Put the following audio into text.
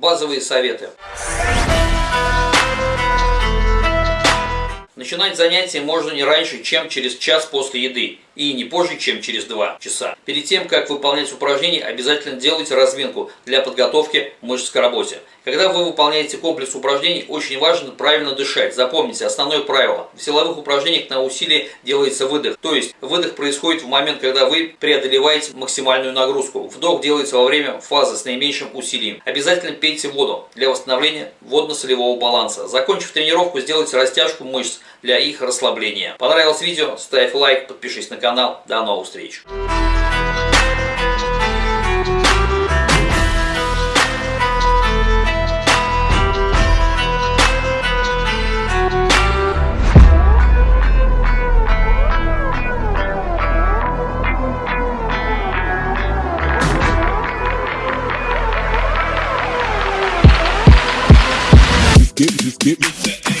базовые советы. Начинать занятие можно не раньше, чем через час после еды и не позже, чем через 2 часа. Перед тем, как выполнять упражнения, обязательно делайте разминку для подготовки мышц к работе. Когда вы выполняете комплекс упражнений, очень важно правильно дышать. Запомните основное правило. В силовых упражнениях на усилие делается выдох. То есть выдох происходит в момент, когда вы преодолеваете максимальную нагрузку. Вдох делается во время фазы с наименьшим усилием. Обязательно пейте воду для восстановления водно-солевого баланса. Закончив тренировку, сделайте растяжку мышц для их расслабления. Понравилось видео? Ставь лайк, подпишись на канал. До новых встреч! Get, just get.